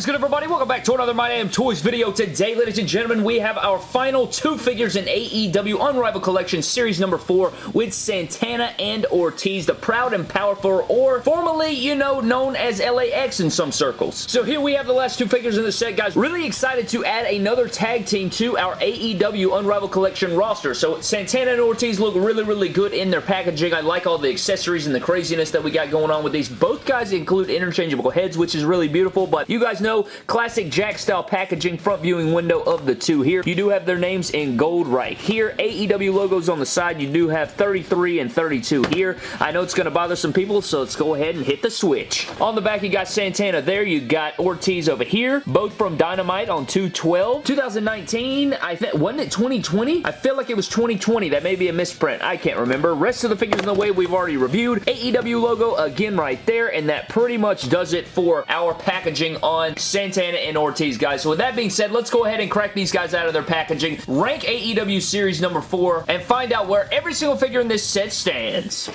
is good, everybody? Welcome back to another My Damn Toys video. Today, ladies and gentlemen, we have our final two figures in AEW Unrivaled Collection Series number 4 with Santana and Ortiz, the proud and powerful, or formerly, you know, known as LAX in some circles. So here we have the last two figures in the set, guys. Really excited to add another tag team to our AEW Unrivaled Collection roster. So Santana and Ortiz look really, really good in their packaging. I like all the accessories and the craziness that we got going on with these. Both guys include interchangeable heads, which is really beautiful, but you guys know, classic Jakks style packaging, front viewing window of the two here. You do have their names in gold right here. AEW logos on the side. You do have 33 and 32 here. I know it's going to bother some people, so let's go ahead and hit the switch. On the back, you got Santana there. You got Ortiz over here, both from Dynamite on 212. 2019, I think, wasn't it 2020? I feel like it was 2020. That may be a misprint. I can't remember. Rest of the figures in the way we've already reviewed. AEW logo again right there, and that pretty much does it for our packaging on Santana and Ortiz, guys. So with that being said, let's go ahead and crack these guys out of their packaging, rank AEW Series number 4, and find out where every single figure in this set stands.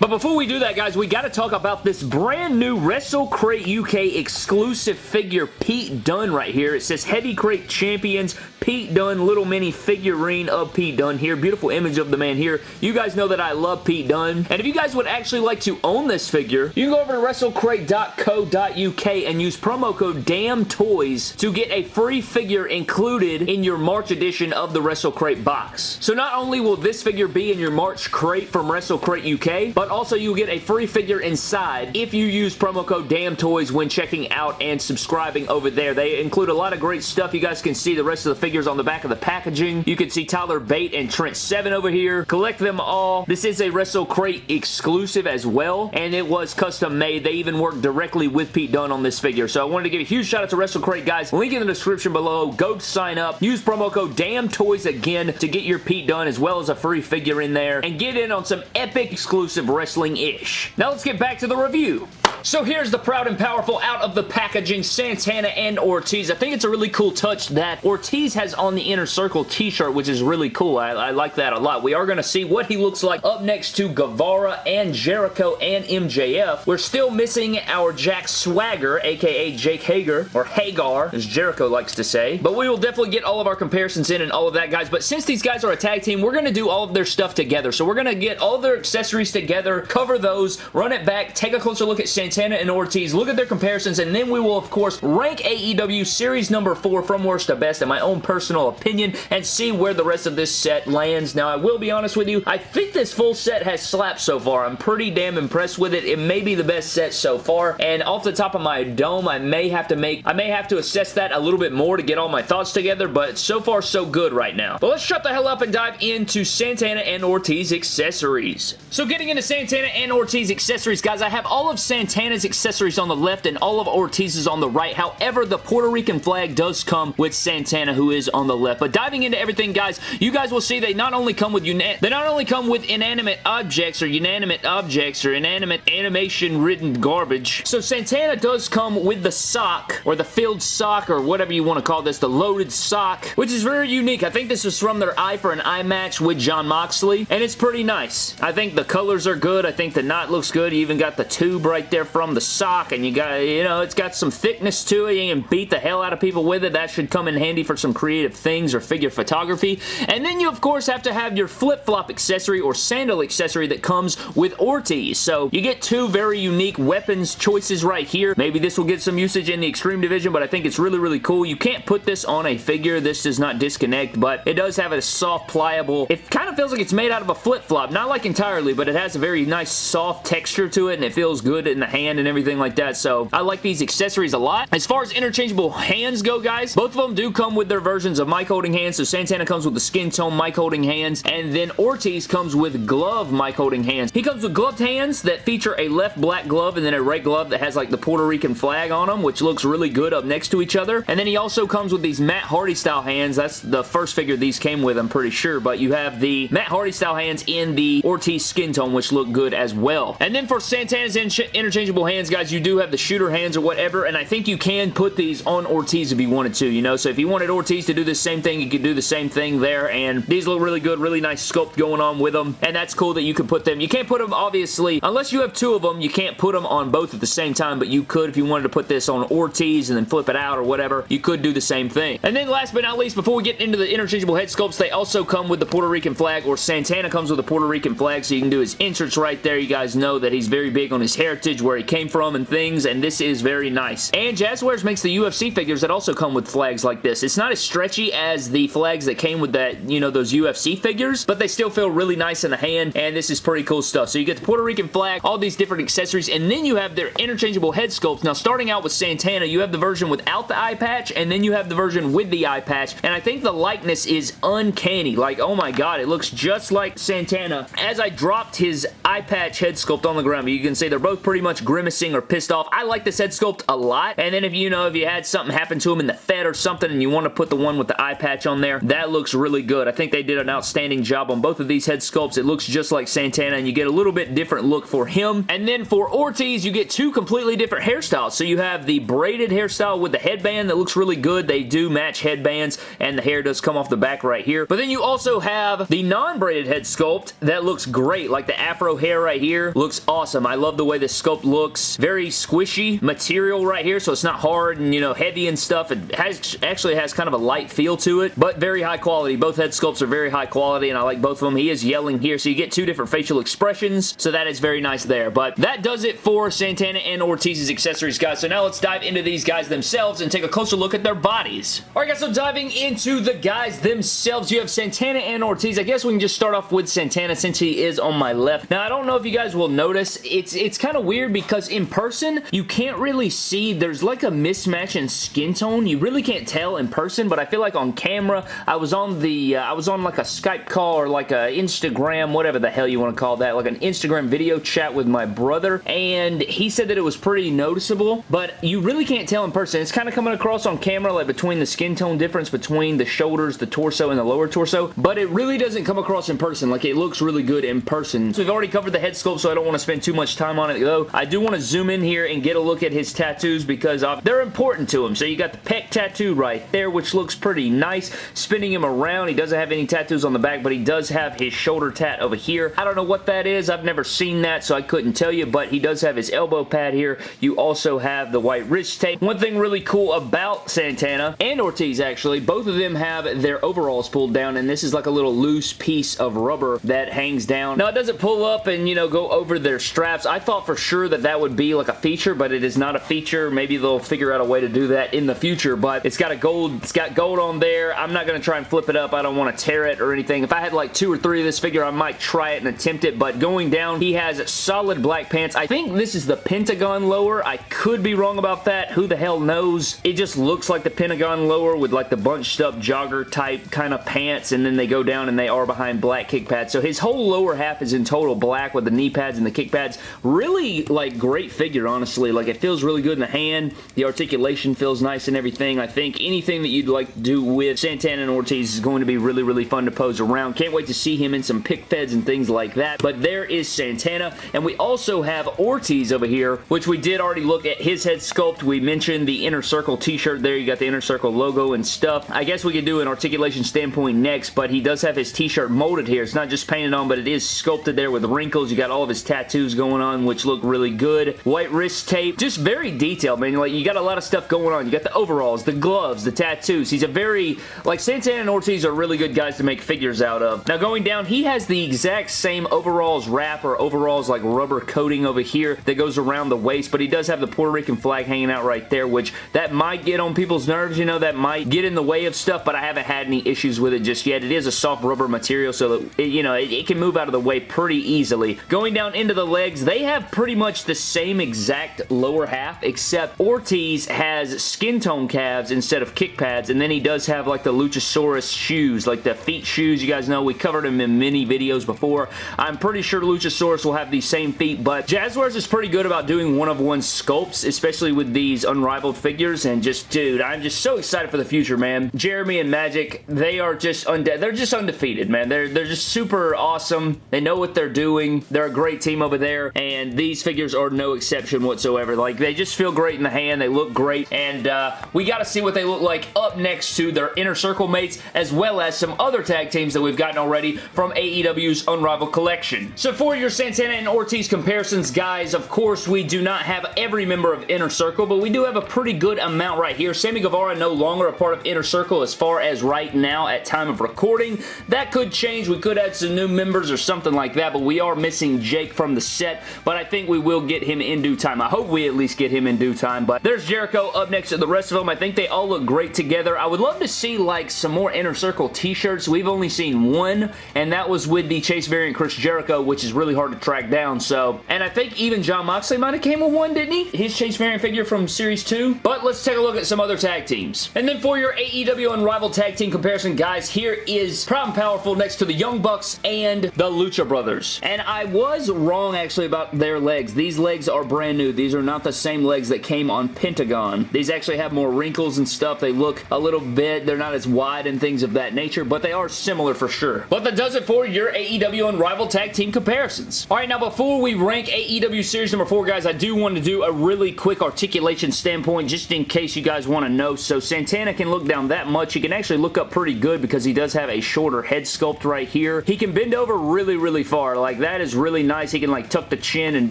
But before we do that, guys, we got to talk about this brand new WrestleCrate UK exclusive figure, Pete Dunne right here. It says Heavy Crate Champions, Pete Dunne, little mini figurine of Pete Dunne here. Beautiful image of the man here. You guys know that I love Pete Dunne. And if you guys would actually like to own this figure, you can go over to WrestleCrate.co.uk and use promo code DAMNTOYS to get a free figure included in your March edition of the WrestleCrate box. So not only will this figure be in your March crate from WrestleCrate UK, but also you get a free figure inside if you use promo code DAMNTOYS when checking out and subscribing over there. They include a lot of great stuff. You guys can see the rest of the figures on the back of the packaging. You can see Tyler Bate and Trent Seven over here. Collect them all. This is a WrestleCrate exclusive as well, and it was custom made. They even worked directly with Pete Dunne on this figure, so I wanted to give a huge shout out to WrestleCrate, guys. Link in the description below. Go sign up. Use promo code DAMNTOYS again to get your Pete Dunne as well as a free figure in there, and get in on some epic exclusive wrestling-ish. Now let's get back to the review. So here's the proud and powerful out of the packaging Santana and Ortiz. I think it's a really cool touch that Ortiz has on the Inner Circle t-shirt, which is really cool. I, I, like that a lot. We are going to see what he looks like up next to Guevara and Jericho and MJF. We're still missing our Jack Swagger, aka Jake Hager, or Hagar, as Jericho likes to say. But we will definitely get all of our comparisons in and all of that, guys. But since these guys are a tag team, we're going to do all of their stuff together. So we're going to get all their accessories together, cover those, run it back, take a closer look at Santana Santana and Ortiz, look at their comparisons, and then we will, of course, rank AEW Series number 4 from worst to best in my own personal opinion and see where the rest of this set lands. Now, I will be honest with you, I think this full set has slapped so far. I'm pretty damn impressed with it. It may be the best set so far, and off the top of my dome, I may have to make, I may have to assess that a little bit more to get all my thoughts together, but so far, so good right now. But let's shut the hell up and dive into Santana and Ortiz accessories. So getting into Santana and Ortiz accessories, guys, I have all of Santana Santana's accessories on the left and all of Ortiz's on the right. However, the Puerto Rican flag does come with Santana, who is on the left. But diving into everything, guys, you guys will see they not only come with they not only come with inanimate objects or inanimate objects or inanimate animation-ridden garbage. So Santana does come with the sock or the filled sock or whatever you want to call this, the loaded sock, which is very unique. I think this is from their Eye for an Eye match with Jon Moxley, and it's pretty nice. I think the colors are good. I think the knot looks good. You even got the tube right there from the sock and you got, you know, it's got some thickness to it. You can beat the hell out of people with it. That should come in handy for some creative things or figure photography. And then you, of course, have to have your flip-flop accessory or sandal accessory that comes with Ortiz. So you get two very unique weapons choices right here. Maybe this will get some usage in the Extreme Division, but I think it's really, really cool. You can't put this on a figure. This does not disconnect, but it does have a soft, pliable... It kind of feels like it's made out of a flip-flop. Not like entirely, but it has a very nice, soft texture to it, and it feels good in the hand and everything like that. So I like these accessories a lot. As far as interchangeable hands go, guys, both of them do come with their versions of mic holding hands. So Santana comes with the skin tone mic holding hands, and then Ortiz comes with glove mic holding hands. He comes with gloved hands that feature a left black glove and then a right glove that has like the Puerto Rican flag on them, which looks really good up next to each other. And then he also comes with these Matt Hardy style hands. That's the first figure these came with, I'm pretty sure. But you have the Matt Hardy style hands in the Ortiz skin tone, which look good as well. And then for Santana's interchangeable interchangeable hands, guys, you do have the shooter hands or whatever, and I think you can put these on Ortiz if you wanted to, you know? So if you wanted Ortiz to do the same thing, you could do the same thing there, and these look really good, really nice sculpt going on with them, and that's cool that you can put them. You can't put them, obviously, unless you have two of them, you can't put them on both at the same time, but you could if you wanted to put this on Ortiz and then flip it out or whatever, you could do the same thing. And then last but not least, before we get into the interchangeable head sculpts, they also come with the Puerto Rican flag, or Santana comes with a Puerto Rican flag, so you can do his inserts right there. You guys know that he's very big on his heritage, where he came from and things, and this is very nice. And Jazwares makes the UFC figures that also come with flags like this. It's not as stretchy as the flags that came with that, you know, those UFC figures, but they still feel really nice in the hand, and this is pretty cool stuff. So you get the Puerto Rican flag, all these different accessories, and then you have their interchangeable head sculpts. Now, starting out with Santana, you have the version without the eye patch, and then you have the version with the eye patch, and I think the likeness is uncanny. Like, oh my god, it looks just like Santana. As I dropped his eye patch head sculpt on the ground, you can see they're both pretty much grimacing or pissed off. I like this head sculpt a lot, and then if you know, if you had something happen to him in the Fed or something, and you want to put the one with the eye patch on there, that looks really good. I think they did an outstanding job on both of these head sculpts. It looks just like Santana, and you get a little bit different look for him. And then for Ortiz, you get two completely different hairstyles. So you have the braided hairstyle with the headband that looks really good. They do match headbands, and the hair does come off the back right here. But then you also have the non-braided head sculpt that looks great. Like the afro hair right here looks awesome. I love the way this sculpt looks. Looks very squishy material right here, so it's not hard and, you know, heavy and stuff. It has actually has kind of a light feel to it, but very high quality. Both head sculpts are very high quality, and I like both of them. He is yelling here, so you get two different facial expressions, so that is very nice there. But that does it for Santana and Ortiz's accessories, guys. So now let's dive into these guys themselves and take a closer look at their bodies. Alright guys, so diving into the guys themselves, you have Santana and Ortiz. I guess we can just start off with Santana since he is on my left. Now, I don't know if you guys will notice, it's, it's kind of weird because in person, you can't really see, there's like a mismatch in skin tone. You really can't tell in person, but I feel like on camera, I was on the, uh, I was on like a Skype call or like a Instagram, whatever the hell you want to call that, like an Instagram video chat with my brother, and he said that it was pretty noticeable, but you really can't tell in person. It's kind of coming across on camera, like between the skin tone difference between the shoulders, the torso, and the lower torso, but it really doesn't come across in person. Like, it looks really good in person. So we've already covered the head sculpt, so I don't want to spend too much time on it, though. I do want to zoom in here and get a look at his tattoos because uh, they're important to him. So you got the pec tattoo right there, which looks pretty nice. Spinning him around, he doesn't have any tattoos on the back, but he does have his shoulder tat over here. I don't know what that is. I've never seen that, so I couldn't tell you, but he does have his elbow pad here. You also have the white wrist tape. One thing really cool about Santana and Ortiz, actually, both of them have their overalls pulled down, and this is like a little loose piece of rubber that hangs down. Now, it doesn't pull up and, you know, go over their straps. I thought for sure that that would be like a feature, but it is not a feature. Maybe they'll figure out a way to do that in the future, but it's got a gold, it's got gold on there. I'm not going to try and flip it up. I don't want to tear it or anything. If I had like two or three of this figure, I might try it and attempt it, but going down, he has solid black pants. I think this is the Pentagon lower. I could be wrong about that. Who the hell knows? It just looks like the Pentagon lower with like the bunched up jogger type kind of pants, and then they go down and they are behind black kick pads. So his whole lower half is in total black with the knee pads and the kick pads. Really, like, great figure, honestly. Like, it feels really good in the hand. The articulation feels nice and everything. I think anything that you'd like to do with Santana and Ortiz is going to be really, really fun to pose around. Can't wait to see him in some pic feds and things like that. But there is Santana, and we also have Ortiz over here, which we did already look at his head sculpt. We mentioned the Inner Circle t-shirt there. You got the Inner Circle logo and stuff. I guess we could do an articulation standpoint next, but he does have his t-shirt molded here. It's not just painted on, but it is sculpted there with wrinkles. You got all of his tattoos going on, which look really good. White wrist tape. Just very detailed, man. Like, you got a lot of stuff going on. You got the overalls, the gloves, the tattoos. He's a very, like, Santana and Ortiz are really good guys to make figures out of. Now, going down, he has the exact same overalls wrap or overalls, like, rubber coating over here that goes around the waist, but he does have the Puerto Rican flag hanging out right there, which that might get on people's nerves, you know, that might get in the way of stuff, but I haven't had any issues with it just yet. It is a soft rubber material, so that, it, you know, it, it can move out of the way pretty easily. Going down into the legs, they have pretty much the same exact lower half, except Ortiz has skin tone calves instead of kick pads, and then he does have like the Luchasaurus shoes, like the feet shoes. You guys know we covered them in many videos before. I'm pretty sure Luchasaurus will have these same feet, but Jazwares is pretty good about doing one-of-one sculpts, especially with these unrivaled figures, and just, dude, I'm just so excited for the future, man. Jeremy and Magic, they are just undead. They're just undefeated, man. They're, they're just super awesome. They know what they're doing. They're a great team over there, and these figures are no exception whatsoever. Like, they just feel great in the hand. They look great, and uh, we got to see what they look like up next to their Inner Circle mates, as well as some other tag teams that we've gotten already from AEW's Unrivaled Collection. So for your Santana and Ortiz comparisons, guys, of course, we do not have every member of Inner Circle, but we do have a pretty good amount right here. Sammy Guevara no longer a part of Inner Circle as far as right now at time of recording. That could change. We could add some new members or something like that, but we are missing Jake from the set, but I think we will get him in due time. I hope we at least get him in due time, but there's Jericho up next to the rest of them. I think they all look great together. I would love to see like some more Inner Circle t-shirts. We've only seen one, and that was with the Chase variant Chris Jericho, which is really hard to track down, so, and I think even Jon Moxley might have came with one, didn't he? His Chase variant figure from Series 2, but let's take a look at some other tag teams. And then for your AEW Unrivaled Tag Team comparison, guys, here is Proud and Powerful next to the Young Bucks and the Lucha Brothers. And I was wrong, actually, about their legs. These legs are brand new. These are not the same legs that came on Pentagon. These actually have more wrinkles and stuff. They look a little bit, they're not as wide and things of that nature, but they are similar for sure. But that does it for your AEW Unrivaled Tag Team comparisons. Alright, now before we rank AEW Series number 4, guys, I do want to do a really quick articulation standpoint just in case you guys want to know. So Santana can look down that much. He can actually look up pretty good because he does have a shorter head sculpt right here. He can bend over really, really far. Like, that is really nice. He can, like, tuck the chin and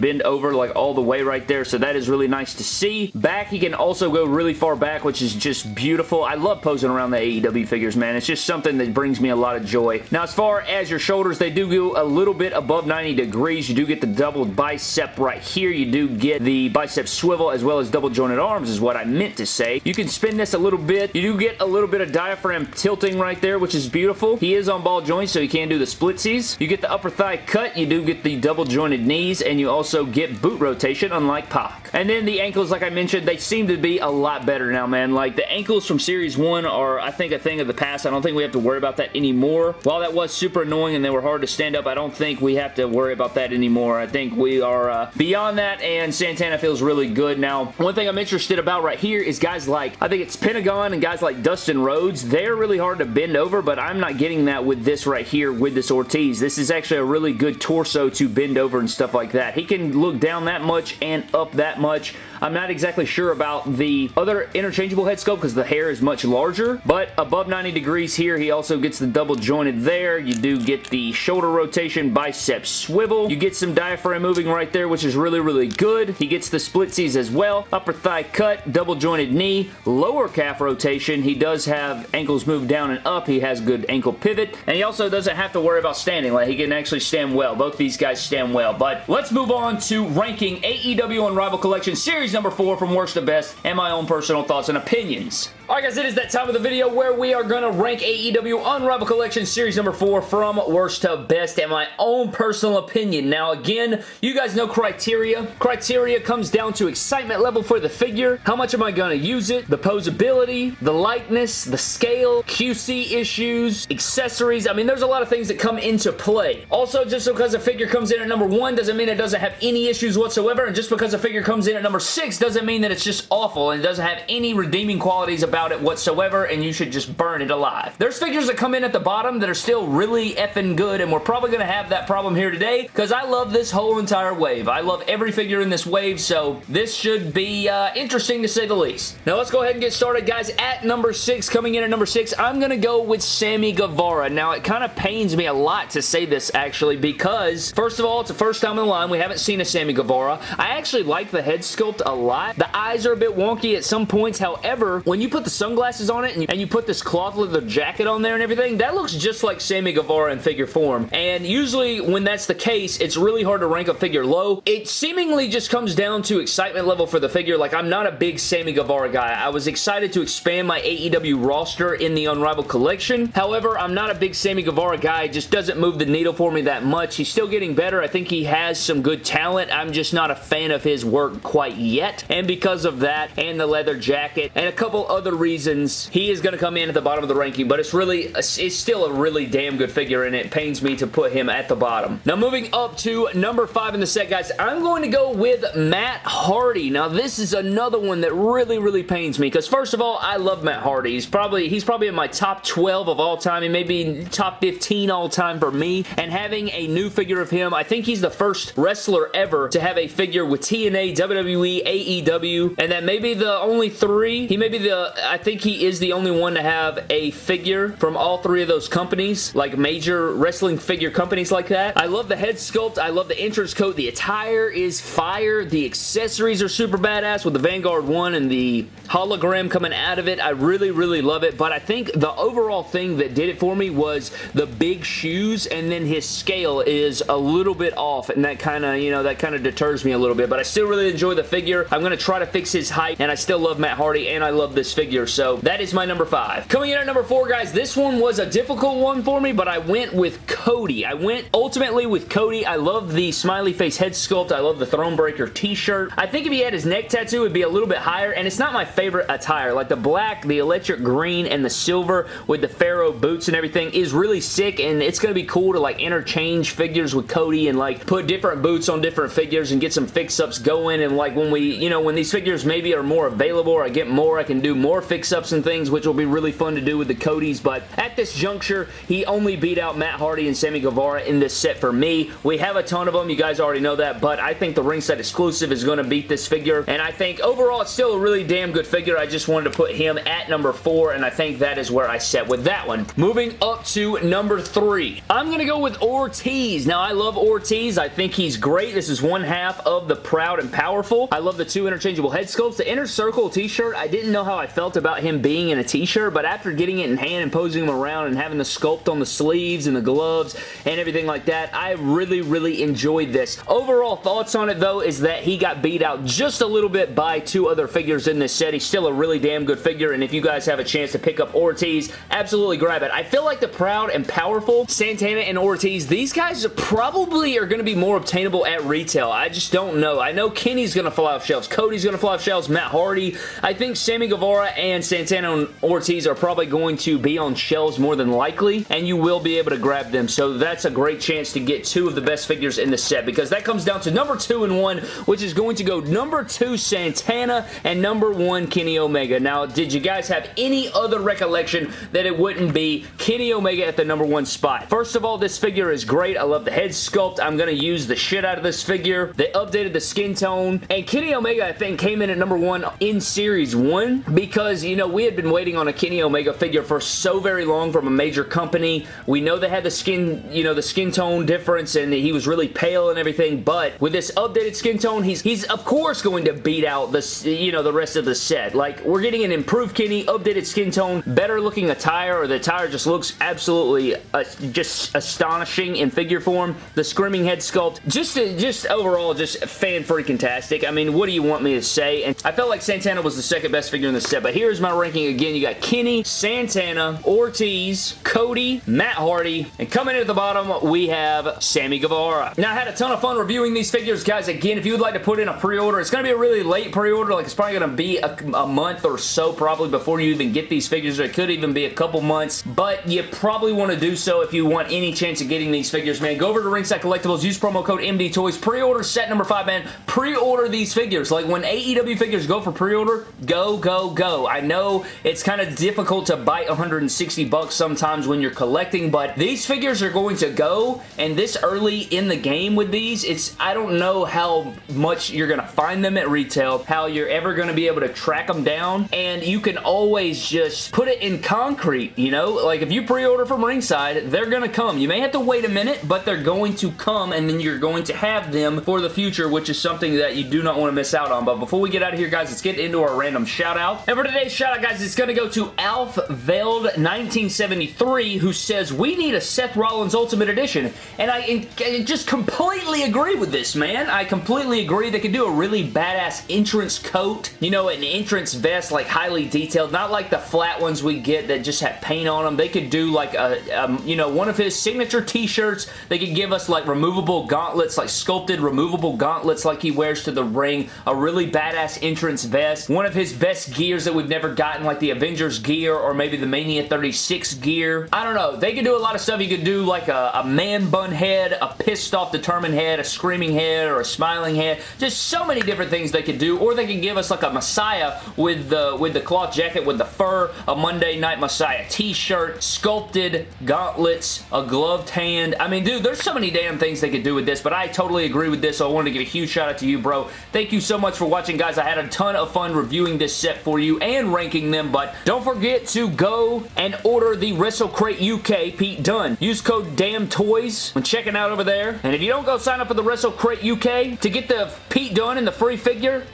bend over, like, all the way right there. So that is really nice to see. Back, he can also go really far back, which is just beautiful. I love posing around the AEW figures, man. It's just something that brings me a lot of joy. Now, as far as your shoulders, they do go a little bit above 90 degrees. You do get the double bicep right here. You do get the bicep swivel as well as double jointed arms is what I meant to say. You can spin this a little bit. You do get a little bit of diaphragm tilting right there, which is beautiful. He is on ball joints, so he can do the splitsies. You get the upper thigh cut. You do get the double jointed knees, and you also get boot rotation, unlike Pac. And then the ankles, like I mentioned, they seem to be a lot better now, man. Like, the ankles from Series 1 are, I think, a thing of the past. I don't think we have to worry about that anymore. While that was super annoying and they were hard to stand up, I don't think we have to worry about that anymore. I think we are uh, beyond that, and Santana feels really good. Now, one thing I'm interested about right here is guys like, I think it's Pentagon and guys like Dustin Rhodes. They're really hard to bend over, but I'm not getting that with this right here with this Ortiz. This is actually a really good torso to bend over and stuff like that. He can look down that much and up that much. I'm not exactly sure about the other interchangeable head sculpt because the hair is much larger, but above 90 degrees here, he also gets the double jointed there. You do get the shoulder rotation, bicep swivel. You get some diaphragm moving right there, which is really, really good. He gets the splitsies as well. Upper thigh cut, double jointed knee, lower calf rotation. He does have ankles move down and up. He has good ankle pivot, and he also doesn't have to worry about standing. Like, he can actually stand well. Both these guys stand well, but let's move on to ranking AEW Unrivaled Collection Series number 4 from worst to best and my own personal thoughts and opinions. Alright guys, it is that time of the video where we are going to rank AEW Unrivaled Collection Series number 4 from worst to best and my own personal opinion. Now again, you guys know criteria. Criteria comes down to excitement level for the figure, how much am I going to use it, the posability, the lightness, the scale, QC issues, accessories. I mean, there's a lot of things that come into play. Also, just because a figure comes in at number 1 doesn't mean it doesn't have any issues whatsoever, and just because a figure comes in at number 6 doesn't mean that it's just awful and doesn't have any redeeming qualities about about it whatsoever and you should just burn it alive. There's figures that come in at the bottom that are still really effing good and we're probably going to have that problem here today because I love this whole entire wave. I love every figure in this wave so this should be uh, interesting to say the least. Now let's go ahead and get started guys. At number 6, coming in at number 6, I'm going to go with Sammy Guevara. Now it kind of pains me a lot to say this actually because first of all it's the first time in the line we haven't seen a Sammy Guevara. I actually like the head sculpt a lot. The eyes are a bit wonky at some points however when you put the sunglasses on it and you, and you put this cloth leather jacket on there and everything, that looks just like Sammy Guevara in figure form. And usually when that's the case, it's really hard to rank a figure low. It seemingly just comes down to excitement level for the figure. Like, I'm not a big Sammy Guevara guy. I was excited to expand my AEW roster in the Unrivaled Collection. However, I'm not a big Sammy Guevara guy. It just doesn't move the needle for me that much. He's still getting better. I think he has some good talent. I'm just not a fan of his work quite yet. And because of that, and the leather jacket, and a couple other reasons he is going to come in at the bottom of the ranking, but it's really, it's still a really damn good figure, and it pains me to put him at the bottom. Now, moving up to number five in the set, guys, I'm going to go with Matt Hardy. Now, this is another one that really, really pains me, because first of all, I love Matt Hardy. He's probably, he's probably in my top 12 of all time. He may be top 15 all time for me, and having a new figure of him, I think he's the first wrestler ever to have a figure with TNA, WWE, AEW, and that may be the only three. He may be the, I think he is the only one to have a figure from all three of those companies, like major wrestling figure companies like that. I love the head sculpt. I love the entrance coat. The attire is fire. The accessories are super badass with the Vanguard 1 and the hologram coming out of it. I really, really love it, but I think the overall thing that did it for me was the big shoes, and then his scale is a little bit off, and that kind of, you know, that kind of deters me a little bit, but I still really enjoy the figure. I'm going to try to fix his height, and I still love Matt Hardy, and I love this figure, so that is my number five. Coming in at number four, guys, this one was a difficult one for me, but I went with Cody. I went ultimately with Cody. I love the smiley face head sculpt. I love the Thronebreaker t-shirt. I think if he had his neck tattoo, it would be a little bit higher, and it's not my favorite attire. Like the black, the electric green, and the silver with the Pharaoh boots and everything is really sick, and it's going to be cool to like interchange figures with Cody and like put different boots on different figures and get some fix-ups going, and like when we, you know, when these figures maybe are more available or I get more, I can do more fix-ups and things, which will be really fun to do with the Codys, but at this juncture, he only beat out Matt Hardy and Sammy Guevara in this set for me. We have a ton of them, you guys already know that, but I think the ringside exclusive is going to beat this figure, and I think overall it's still a really damn good figure. I just wanted to put him at number four, and I think that is where I set with that one. Moving up to number three. I'm going to go with Ortiz. Now, I love Ortiz. I think he's great. This is one half of the Proud and Powerful. I love the two interchangeable head sculpts. The Inner Circle t-shirt, I didn't know how I felt about him being in a t-shirt, but after getting it in hand and posing him around and having the sculpt on the sleeves and the gloves and everything like that, I really, really enjoyed this. Overall thoughts on it, though, is that he got beat out just a little bit by two other figures in this set. He's still a really damn good figure, and if you guys have a chance to pick up Ortiz, absolutely grab it. I feel like the Proud and Powerful, Santana and Ortiz, these guys probably are going to be more obtainable at retail. I just don't know. I know Kenny's going to fly off shelves. Cody's going to fly off shelves. Matt Hardy. I think Sammy Guevara and Santana Ortiz are probably going to be on shelves more than likely, and you will be able to grab them. So that's a great chance to get two of the best figures in the set because that comes down to number two and one, which is going to go number two Santana and number one Kenny Omega. Now, did you guys have any other recollection that it wouldn't be Kenny Omega at the number one spot? First of all, this figure is great. I love the head sculpt. I'm going to use the shit out of this figure. They updated the skin tone, and Kenny Omega, I think, came in at number one in Series 1 because, you know, we had been waiting on a Kenny Omega figure for so very long from a major company. We know they had the skin, you know, the skin tone difference, and he was really pale and everything, but with this updated skin tone, he's, he's of course going to beat out the, you know, the rest of the set. Like, we're getting an improved Kenny, updated skin tone, better looking attire, or the attire just looks absolutely uh, just astonishing in figure form. The screaming head sculpt, just just overall, just fan freaking tastic. I mean, what do you want me to say? And I felt like Santana was the second best figure in the set, but here's my ranking again. You got Kenny, Santana, Ortiz, Cody, Matt Hardy, and coming in at the bottom, we have Sammy Guevara. Now, I had a ton of fun reviewing these figures, guys. Again, if you would like to put in a pre-order, it's going to be a really late pre-order. Like, it's probably going to be a, a month or so probably before you even get these figures. It could even be a couple months, but you probably want to do so if you want any chance of getting these figures, man. Go over to Ringside Collectibles, use promo code MD Toys, pre-order set number 5, man. Pre-order these figures. Like, when AEW figures go for pre-order, go, go, go. I know it's kind of difficult to bite 160 bucks sometimes when you're collecting, but these figures are going to go, and this early in the game with these, it's I don't know how much you're going to find them at retail, how you're ever going to be able to track them down, and you can always just put it in concrete, you know? Like, if you pre-order from Ringside, they're going to come. You may have to wait a minute, but they're going to come, and then you're going to have them for the future, which is something that you do not want to miss out on. But before we get out of here, guys, let's get into our random shout-out. And for today's shout-out, guys, it's going to go to Alf Veld 1973, who says, we need a Seth Rollins Ultimate Edition. And I, I just completely agree with this, man. I completely agree. They could do a really badass entrance coat, you know, an entrance vest, like highly detailed, not like the flat ones we get that just have paint on them. They could do like a, um, you know, one of his signature t-shirts. They could give us like removable gauntlets, like sculpted removable gauntlets like he wears to the ring. A really badass entrance vest. One of his best gears that we we've never gotten like the Avengers gear or maybe the Mania 36 gear. I don't know. They could do a lot of stuff. You could do like a, a man bun head, a pissed off determined head, a screaming head, or a smiling head. Just so many different things they could do. Or they could give us like a Messiah with the, with the cloth jacket with the fur, a Monday Night Messiah t-shirt, sculpted gauntlets, a gloved hand. I mean, dude, there's so many damn things they could do with this, but I totally agree with this, so I wanted to give a huge shout out to you, bro. Thank you so much for watching, guys. I had a ton of fun reviewing this set for you and ranking them, but don't forget to go and order the WrestleCrate UK Pete Dunne. Use code DAMNTOYS when checking out over there, and if you don't go sign up for the WrestleCrate UK to get the Pete Dunne and the free figure,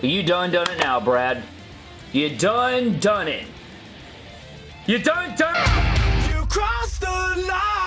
you done done it now, Brad. You done done it. You done done You crossed the line.